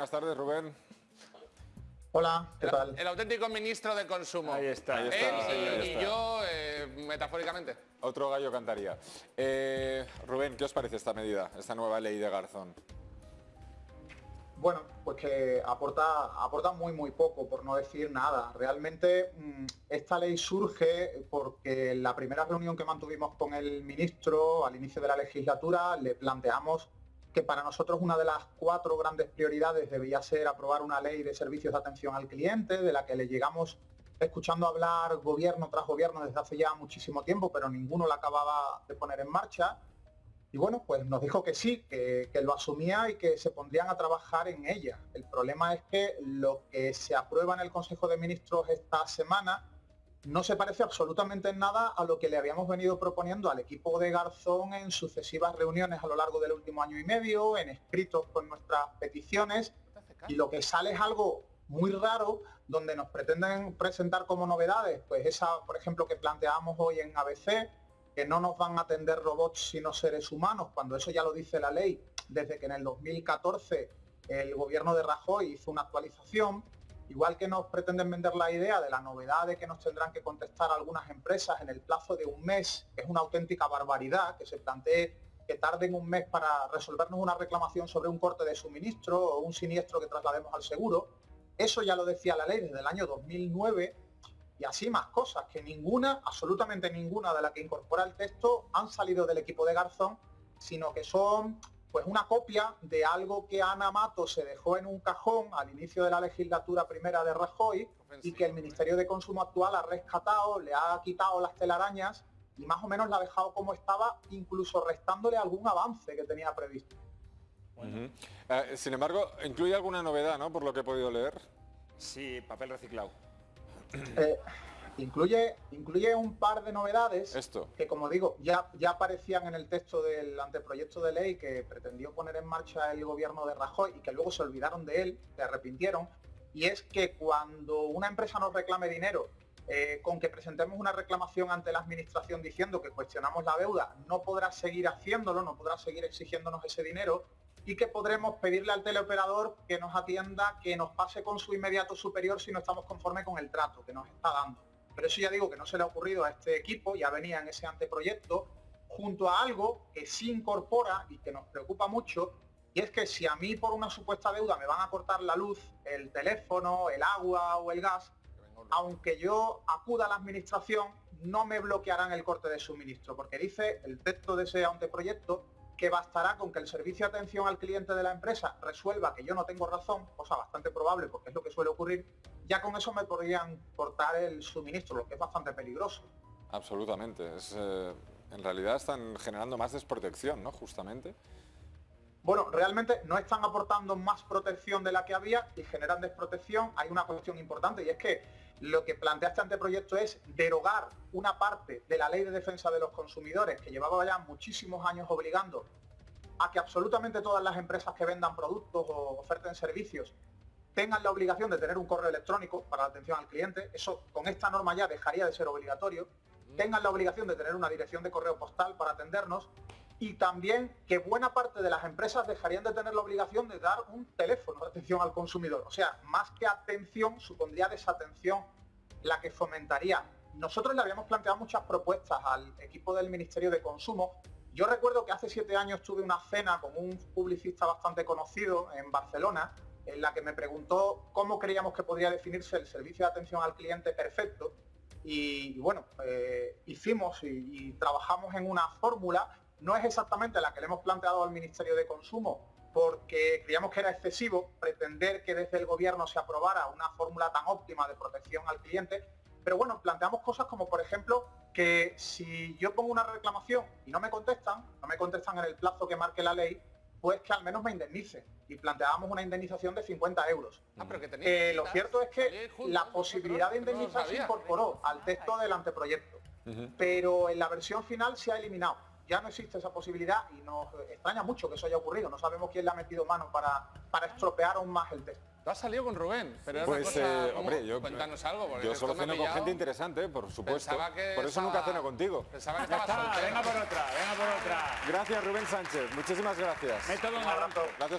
buenas tardes, Rubén. Hola, ¿qué tal? El auténtico ministro de Consumo. Ahí está, ahí Él está, y, ahí y está. yo, eh, metafóricamente. Otro gallo cantaría. Eh, Rubén, ¿qué os parece esta medida, esta nueva ley de Garzón? Bueno, pues que aporta, aporta muy muy poco, por no decir nada. Realmente mm, esta ley surge porque en la primera reunión que mantuvimos con el ministro al inicio de la legislatura le planteamos que para nosotros una de las cuatro grandes prioridades debía ser aprobar una ley de servicios de atención al cliente, de la que le llegamos escuchando hablar gobierno tras gobierno desde hace ya muchísimo tiempo, pero ninguno la acababa de poner en marcha. Y bueno, pues nos dijo que sí, que, que, lo asumía y que se pondrían a trabajar en ella. El problema es que lo que se aprueba en el Consejo de Ministros esta semana no se parece absolutamente en nada a lo que le habíamos venido proponiendo al equipo de Garzón en sucesivas reuniones a lo largo del último año y medio, en escritos con nuestras peticiones, y lo que sale es algo muy raro, donde nos pretenden presentar como novedades, pues esa, por ejemplo, que planteamos hoy en ABC, que no nos van a atender robots sino seres humanos, cuando eso ya lo dice la ley, desde que en el 2014 el gobierno de Rajoy hizo una actualización, igual que nos pretenden vender la idea de la novedad de que nos tendrán que contestar algunas empresas en el plazo de un mes, es una auténtica barbaridad que se plantee que tarden un mes para resolvernos una reclamación sobre un corte de suministro o un siniestro que traslademos al seguro. Eso ya lo decía la ley desde el año 2009 y así más cosas, que ninguna, absolutamente ninguna de las que incorpora el texto han salido del equipo de Garzón, sino que son pues una copia de algo que Ana Mato se dejó en un cajón al inicio de la legislatura primera de Rajoy y que el Ministerio de Consumo actual ha rescatado, le ha quitado las telarañas y más o menos la ha dejado como estaba, incluso restándole algún avance que tenía previsto. Uh -huh. eh, sin embargo, incluye alguna novedad, ¿no? Por lo que he podido leer. Sí, papel reciclado. Eh, incluye, incluye un par de novedades Esto. que, como digo, ya, ya aparecían en el texto del anteproyecto de ley que pretendió poner en marcha el gobierno de Rajoy y que luego se olvidaron de él, se arrepintieron, y es que cuando una empresa nos reclame dinero, eh, con que presentemos una reclamación ante la administración diciendo que cuestionamos la deuda, no podrá seguir haciéndolo, no podrá seguir exigiéndonos ese dinero, y que podremos pedirle al teleoperador que nos atienda, que nos pase con su inmediato superior si no estamos conformes con el trato que nos está dando. Pero eso ya digo que no se le ha ocurrido a este equipo, ya venía en ese anteproyecto, junto a algo que sí incorpora y que nos preocupa mucho, y es que si a mí por una supuesta deuda me van a cortar la luz, el teléfono, el agua o el gas, aunque yo acuda a la administración, no me bloquearán el corte de suministro, porque dice el texto de ese anteproyecto que bastará con que el servicio de atención al cliente de la empresa resuelva que yo no tengo razón, cosa bastante probable porque es lo que suele ocurrir, ya con eso me podrían cortar el suministro, lo que es bastante peligroso. Absolutamente. Es, eh, en realidad están generando más desprotección, ¿no? Justamente. Bueno, realmente no están aportando más protección de la que había y generan desprotección. Hay una cuestión importante y es que lo que plantea este anteproyecto es derogar una parte de la ley de defensa de los consumidores que llevaba ya muchísimos años obligando a que absolutamente todas las empresas que vendan productos o oferten servicios tengan la obligación de tener un correo electrónico para la atención al cliente. Eso con esta norma ya dejaría de ser obligatorio. Tengan la obligación de tener una dirección de correo postal para atendernos y también que buena parte de las empresas dejarían de tener la obligación de dar un teléfono de atención al consumidor. O sea, más que atención, supondría desatención la que fomentaría. Nosotros le habíamos planteado muchas propuestas al equipo del Ministerio de Consumo. Yo recuerdo que hace siete años tuve una cena con un publicista bastante conocido en Barcelona, en la que me preguntó cómo creíamos que podría definirse el servicio de atención al cliente perfecto. Y, bueno, eh, hicimos y trabajamos en una fórmula no es exactamente la que le hemos planteado al Ministerio de Consumo, porque creíamos que era excesivo pretender que desde el gobierno se aprobara una fórmula tan óptima de protección al cliente, pero bueno, planteamos cosas como por ejemplo que si yo pongo una reclamación y no me contestan, no me contestan en el plazo que marque la ley, pues que al menos me indemnice. Y planteábamos una indemnización de 50 euros. Ah, pero que tenía Eh, lo cierto es que juntos, la posibilidad de no indemnizar se incorporó al texto del anteproyecto, pero en la versión final se ha eliminado. Ya no existe esa posibilidad y nos extraña mucho que eso haya ocurrido. No sabemos quién le ha metido mano para, para estropear aún más el texto. Tú has salido con Rubén, pero era Pues, una cosa... eh, hombre, yo, Cuéntanos algo, porque yo solo ceno con gente interesante, por supuesto. Pensaba que por eso nunca estaba- ceno contigo. Pensaba que estaba está, venga por otra, venga por otra. Gracias, Rubén Sánchez. Muchísimas gracias. Método Un abrazo. Gracias.